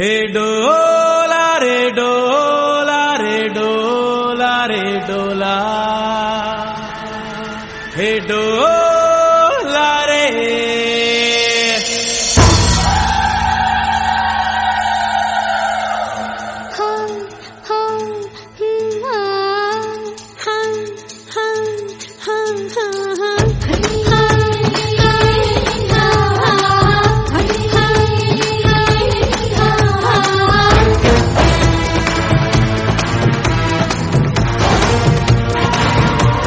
হে ডোলা রে ডোলা রে ডোলা রে ডোলা হে ডোলা রে Huh.